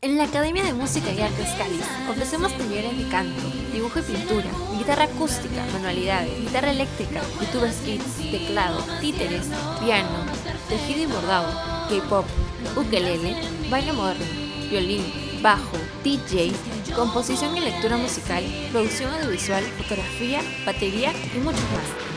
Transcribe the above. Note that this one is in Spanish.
En la Academia de Música y Artes Cáliz ofrecemos talleres de canto, dibujo y pintura, guitarra acústica, manualidades, guitarra eléctrica, youtube skits, teclado, títeres, piano, tejido y bordado, K-pop, ukelele, baile moderno, violín, bajo, DJ, composición y lectura musical, producción audiovisual, fotografía, batería y muchos más.